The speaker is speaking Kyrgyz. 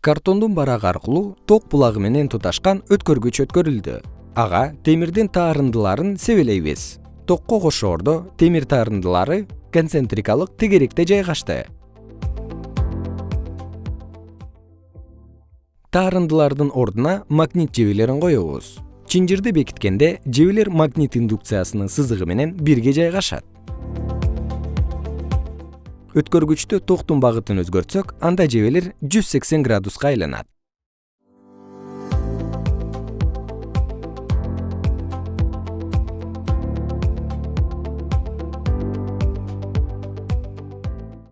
картондун барагы аркылуу ток булагы менен туташкан өткөргүч өткөрүлдү. Ага темирдин таарындыларын себелейбиз. Токко кошоордо темир таарындылары концентрикалык тегеректе жайгашты. Таарындылардын ордуна магнит жебелерин коебуз. Чынжырды бекиткенде жебелер магнит индукциясынын сызыгы менен бирге жайгашат өткөргүчтө токтун багытын өзгөртсөк анда жебелер жүз сексен градуска айланат